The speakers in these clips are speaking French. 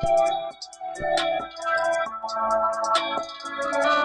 Thank you.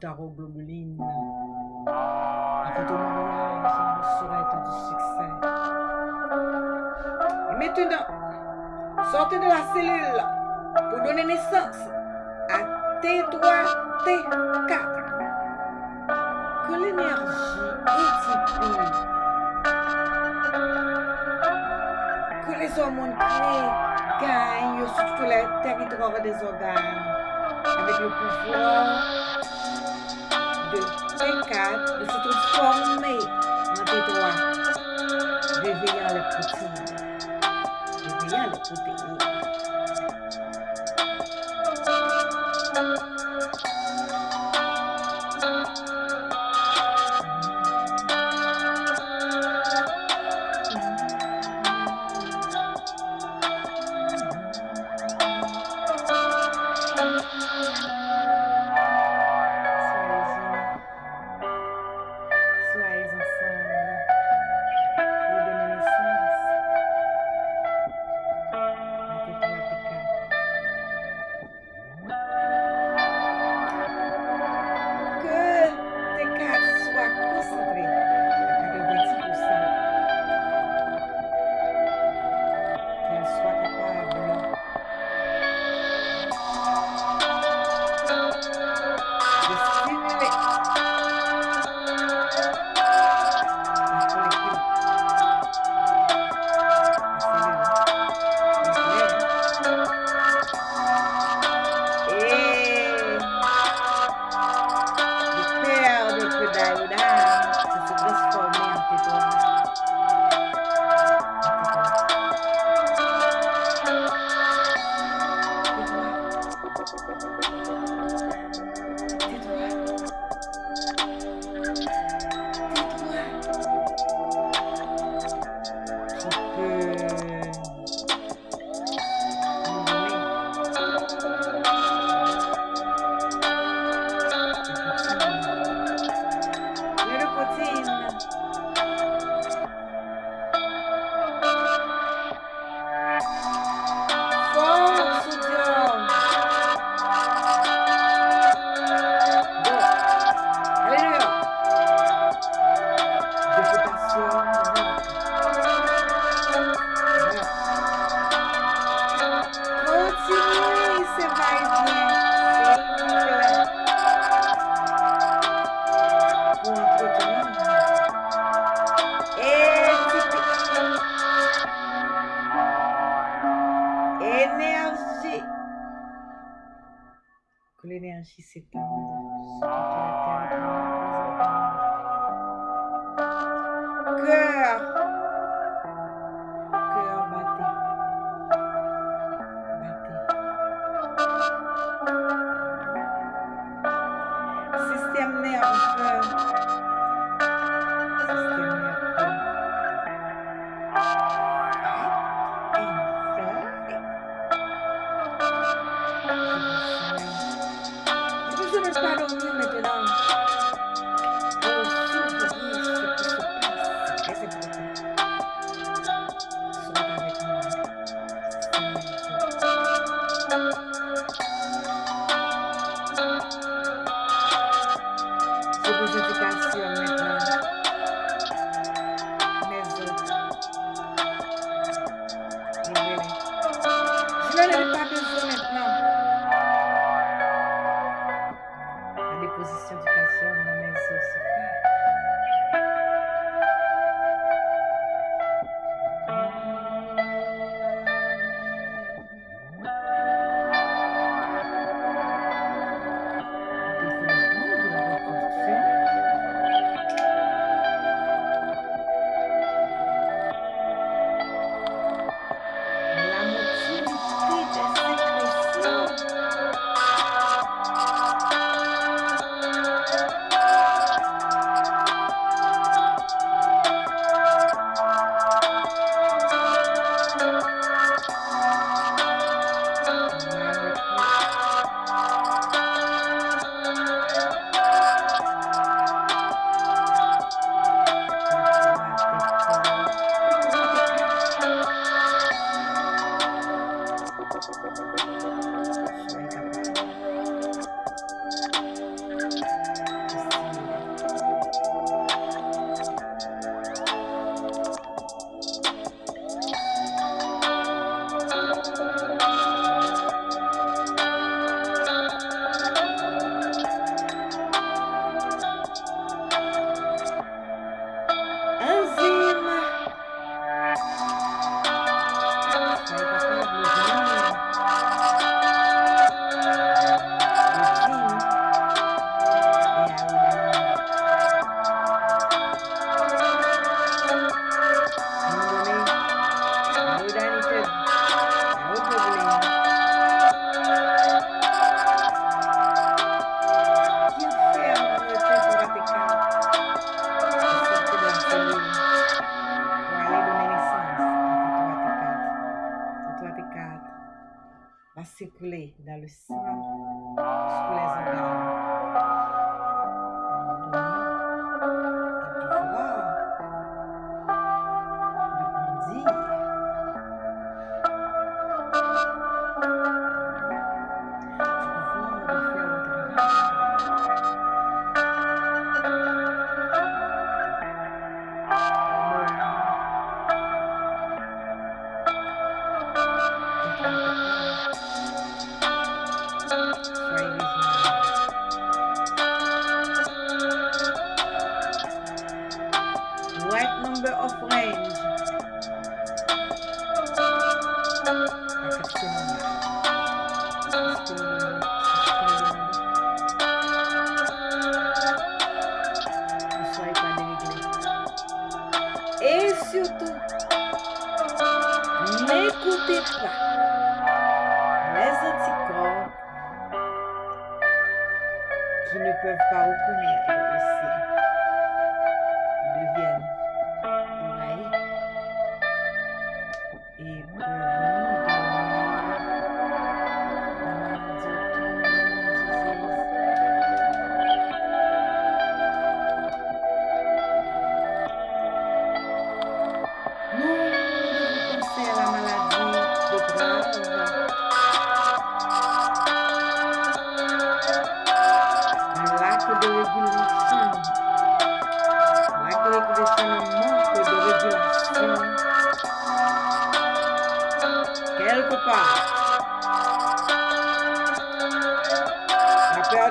Uni avec taroglobuline. Avec ton mariage, on souhaite du succès. Et maintenant, sortez de la cellule pour donner naissance à T3, T4. Que l'énergie éthique, que les hormones créées gagnent sur tout le territoire des organes avec le pouvoir de T4 de se transformer en T3, réveillant les protéines. Réveillant les protéines. L'énergie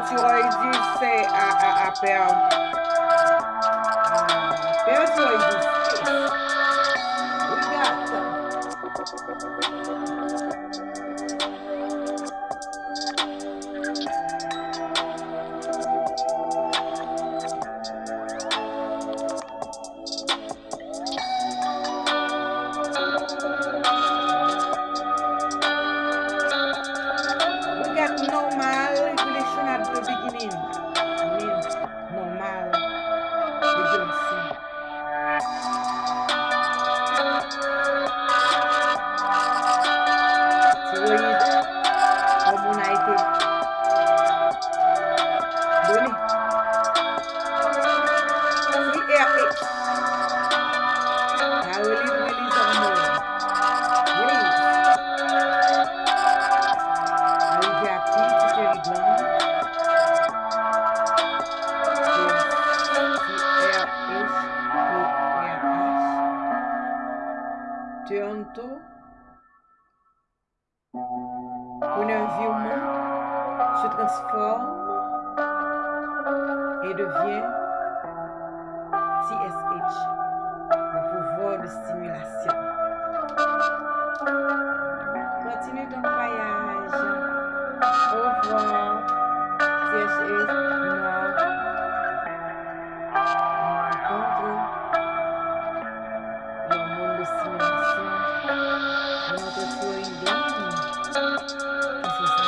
thyroïde, c'est a, a, a perdre. Perdre thyroïde. Regarde.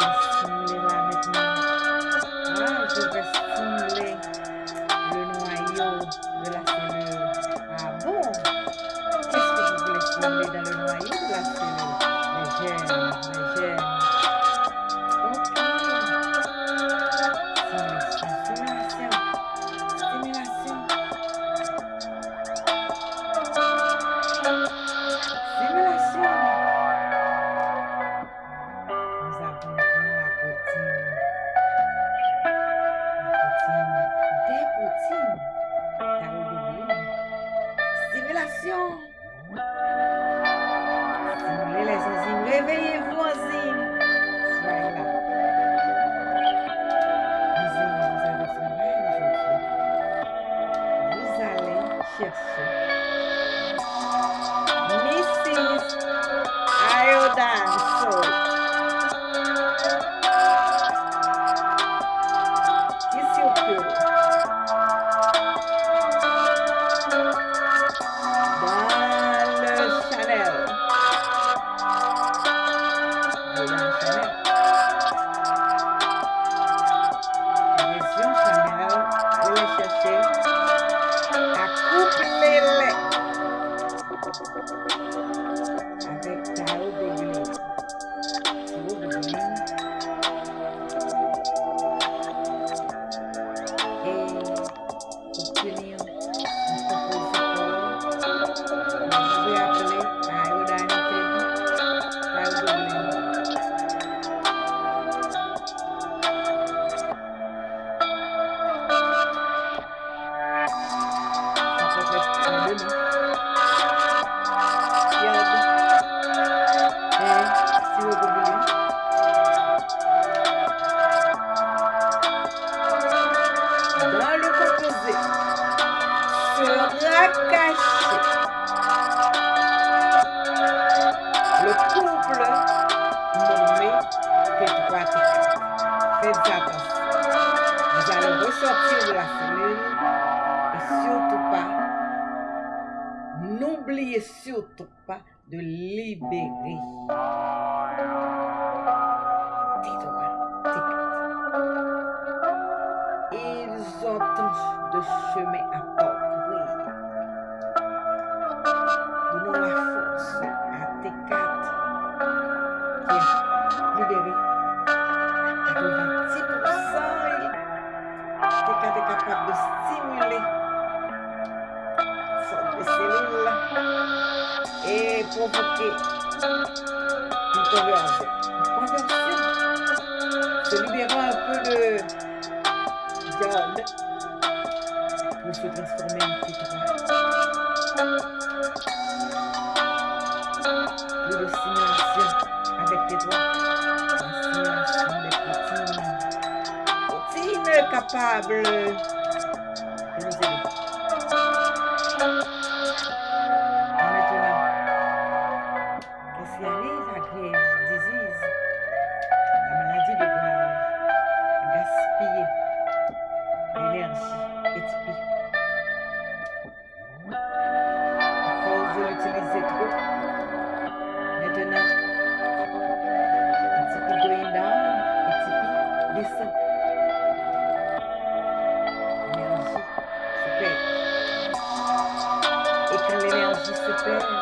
Thank you. time. So. pas de libérer. Tes droits, tes Ils ont tant de chemin à parcourir. Donnons la force à tes quatre qui est libéré à 90%. Capable de stimuler sans et provoquer une conversion. Une conversion. Se libérer un peu de diable pour se transformer en pétrole. Plus de silence avec tes doigts. Un silence de poutine. Poutine capable. experience.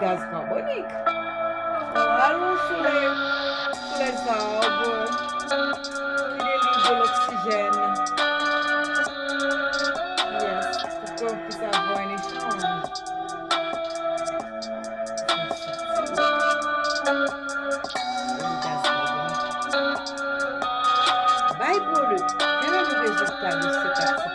gas gás carbônico. Claro, sur les, sur arbres qui délivrent de l'oxygène. Yes, the corps. Vai, Bruno. Quero ver o resultado desse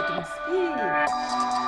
ってます。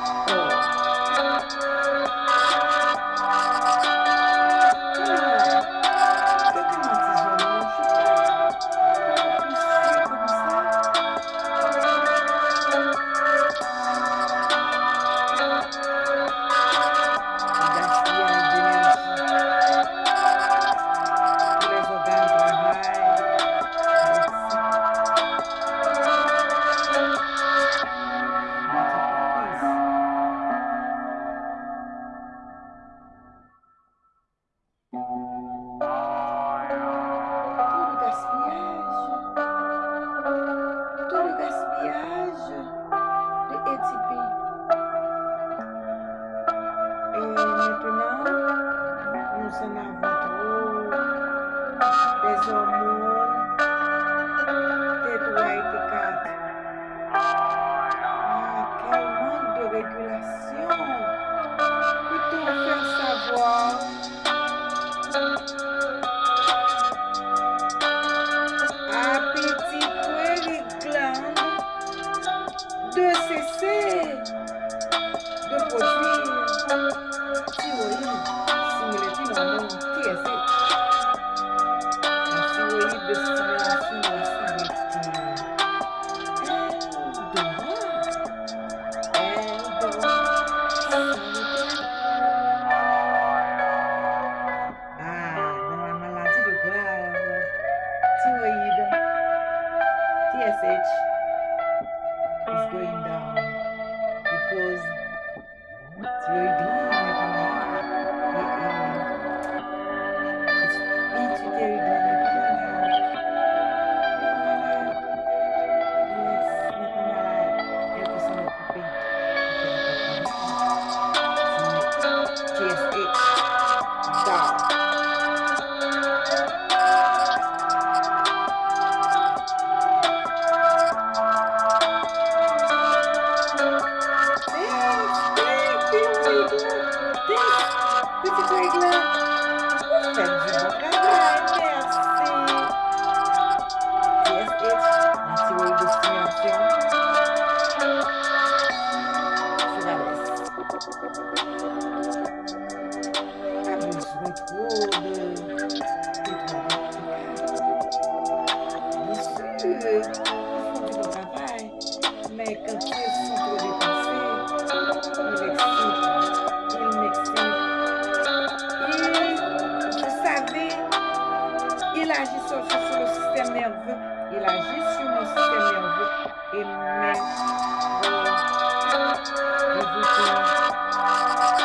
agit sur, le système nerveux. Il agit sur mon système nerveux. Et mes...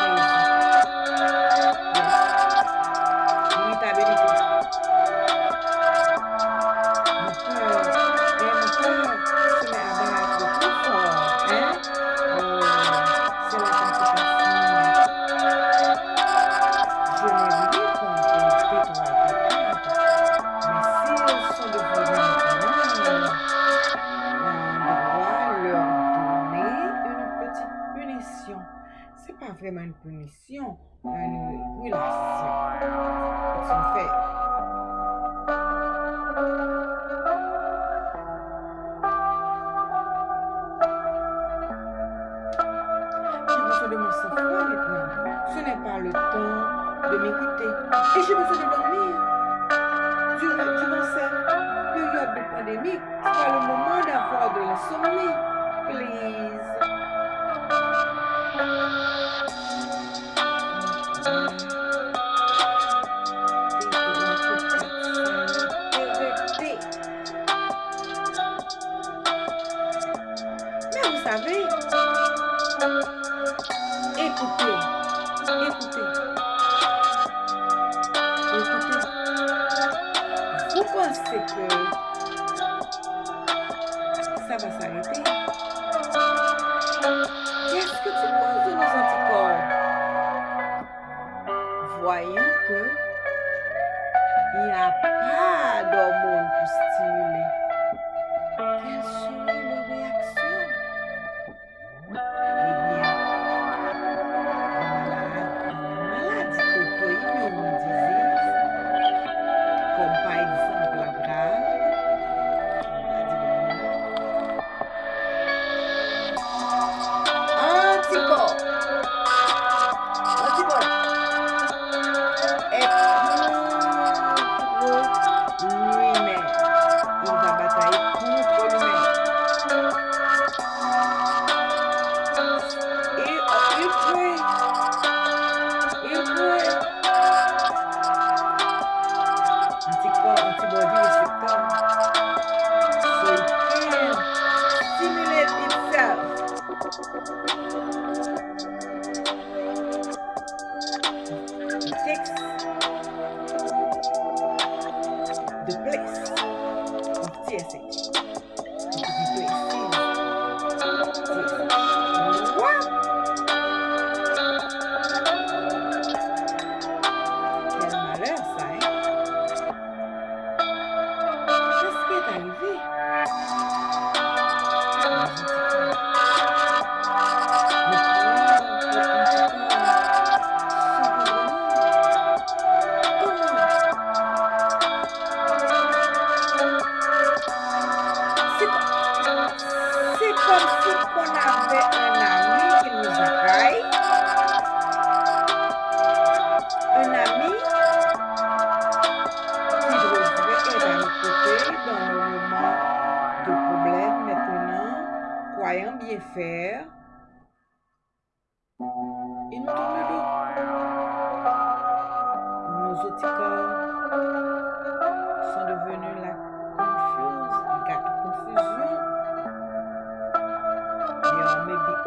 Euh, le temps de m'écouter. Et j'ai besoin de dormir. Durant, durant cette période de pandémie, c'est le moment d'avoir de la sommeil, Please.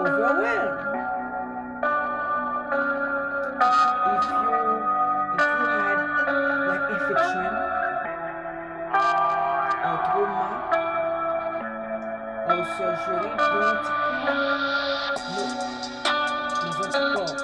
overwhelmed. If you if you had like infection or trauma or surgery, don't no, ne vote pas.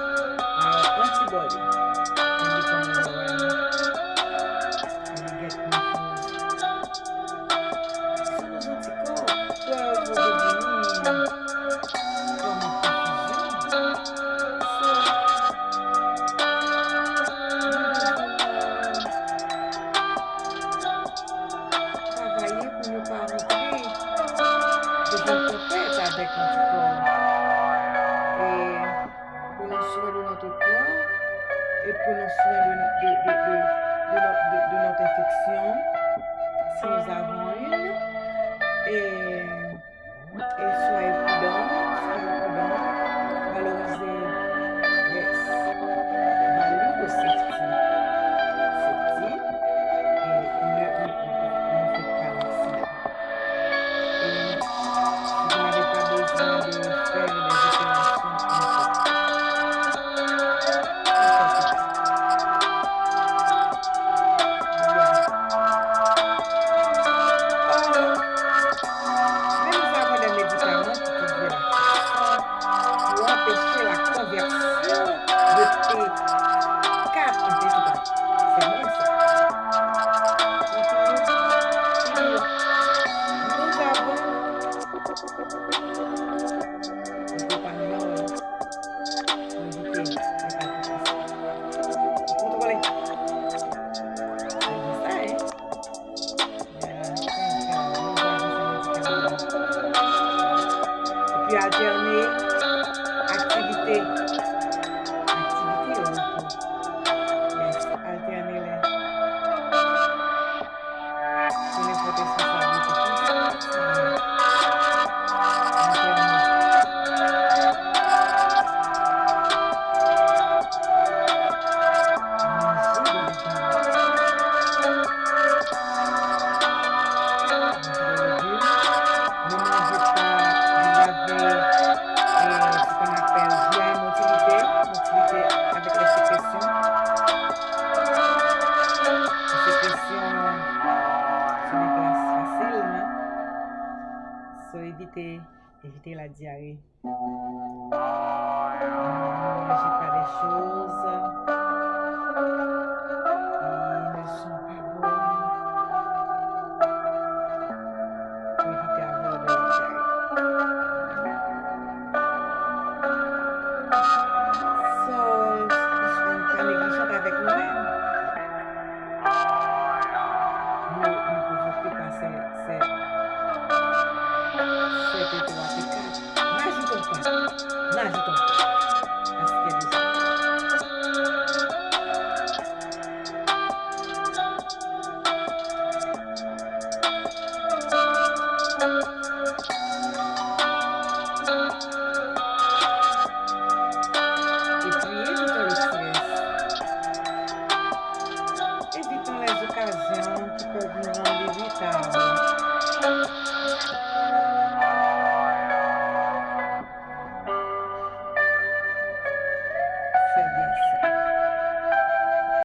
Et